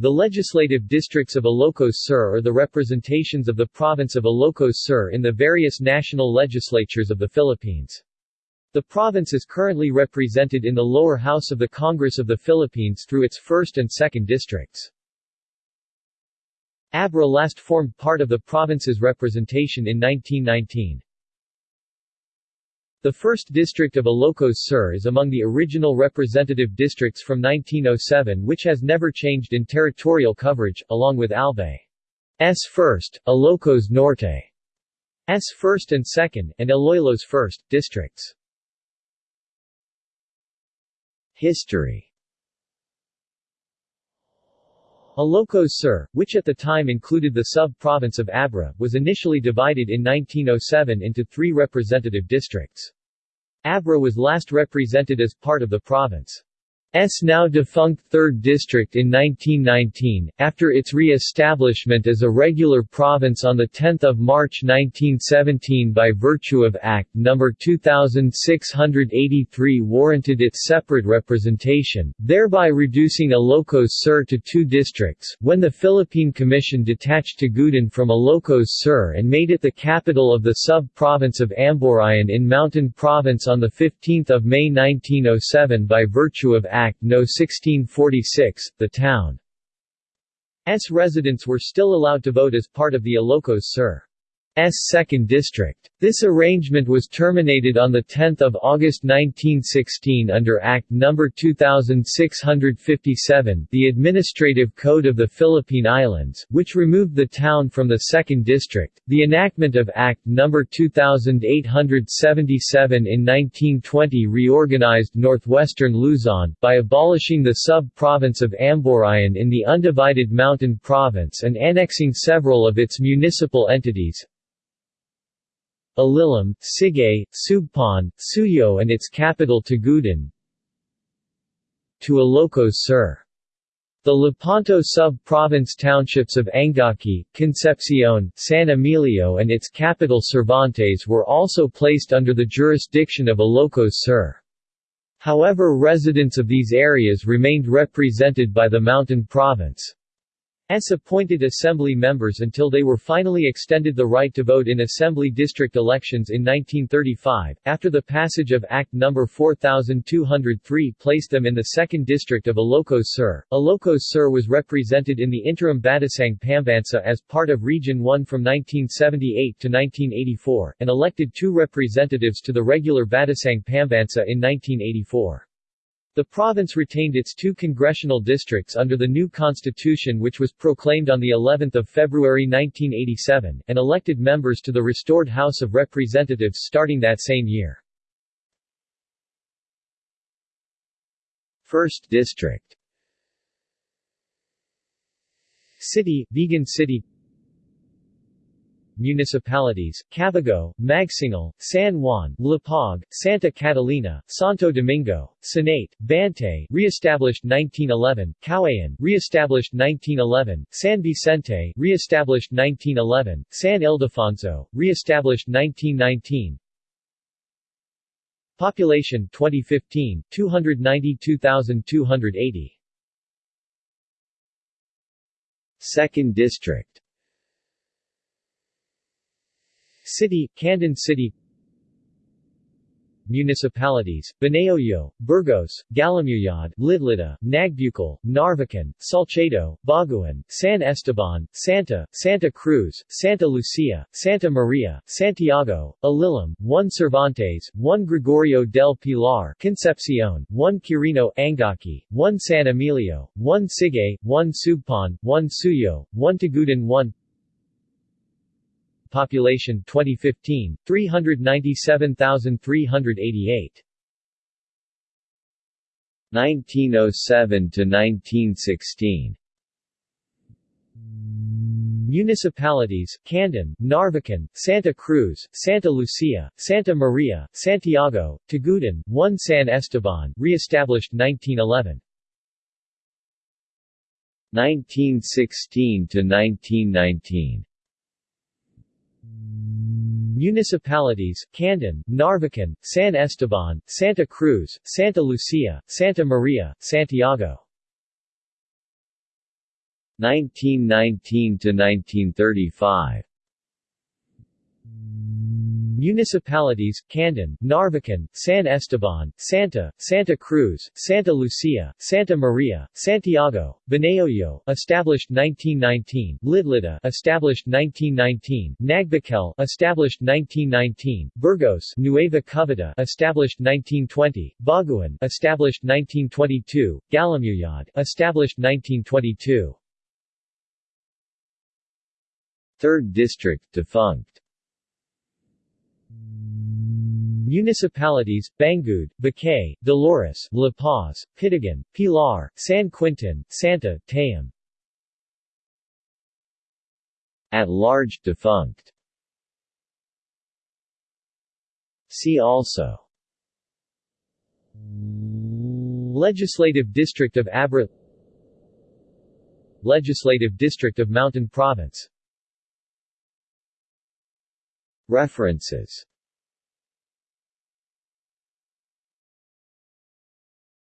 The legislative districts of Ilocos Sur are the representations of the province of Ilocos Sur in the various national legislatures of the Philippines. The province is currently represented in the lower house of the Congress of the Philippines through its 1st and 2nd districts. Abra last formed part of the province's representation in 1919. The 1st District of Ilocos Sur is among the original representative districts from 1907 which has never changed in territorial coverage, along with Albay's 1st, Ilocos Norte's 1st and 2nd, and Iloilo's 1st, districts. History Ilocos Sur, which at the time included the sub-province of Abra, was initially divided in 1907 into three representative districts. Abra was last represented as part of the province. S now defunct 3rd District in 1919, after its re-establishment as a regular province on 10 March 1917 by virtue of Act No. 2683 warranted its separate representation, thereby reducing Ilocos Sur to two districts, when the Philippine Commission detached Tagudin from Ilocos Sur and made it the capital of the sub-province of Amburayan in Mountain Province on 15 May 1907 by virtue of Act Act No. 1646, the town's residents were still allowed to vote as part of the Ilocos Sur. S. 2nd District. This arrangement was terminated on 10 August 1916 under Act No. 2657 the Administrative Code of the Philippine Islands, which removed the town from the 2nd District, the enactment of Act No. 2877 in 1920 reorganized northwestern Luzon, by abolishing the sub-province of Amburayan in the undivided Mountain Province and annexing several of its municipal entities, Alilem, Sigay, Sugpon, Suyo and its capital Tagudin to Ilocos Sur. The Lepanto sub-province townships of Angaki, Concepcion, San Emilio and its capital Cervantes were also placed under the jurisdiction of Ilocos Sur. However residents of these areas remained represented by the Mountain Province. S appointed assembly members until they were finally extended the right to vote in assembly district elections in 1935, after the passage of Act No. 4203 placed them in the 2nd District of Ilocos Sur. Ilocos Sur was represented in the interim Batasang Pambansa as part of Region 1 from 1978 to 1984, and elected two representatives to the regular Batasang Pambansa in 1984. The province retained its two congressional districts under the new constitution which was proclaimed on the 11th of February 1987, and elected members to the restored House of Representatives starting that same year. 1st District City, Vigan City municipalities, Cabugao, Magsingal, San Juan, La Lapag, Santa Catalina, Santo Domingo, Sinait, Bantay re-established 1911, Caoayan re-established 1911, San Vicente re-established 1911, San Ildefonso re-established 1919, Population 2015 292,280 Second District City, Candon City. Municipalities, Banayoyo, Burgos, Galimuyod, Lidlidda, Nagbukel, Narvacan, Salcedo, Baugen, San Esteban, Santa, Santa Cruz, Santa Lucia, Santa Maria, Santiago, Alilem, 1 Cervantes, 1 Gregorio del Pilar, Concepcion, 1 Quirino, Angaki, 1 San Emilio, 1 Sigay, 1 Sugpon, 1 Suyo, 1 Tagudin 1 Population 2015 397,388 1907 to 1916 Municipalities, Candon, Narvacan, Santa Cruz, Santa Lucia, Santa Maria, Santiago, Tagudin, 1 San Esteban re-established 1911 1916 to 1919 Municipalities, Candon, Narvacan, San Esteban, Santa Cruz, Santa Lucia, Santa Maria, Santiago. 1919 to 1935 Municipalities, Candon, Narvacan, San Esteban, Santa, Santa Cruz, Santa Lucia, Santa Maria, Santiago, Banayoyo, established 1919, Lidlidda, established 1919, Nagbukel, established 1919, Burgos, Nueva Coveta, established 1920, Baugen, established 1922, Galimuyod, established 1922. Third District defunct Municipalities, Bangued, Bucay, Dolores, La Paz, Pidigan, Pilar, San Quintin, Santa, Tayum. At large defunct. See also. Legislative District of Abra Legislative District of Mountain Province References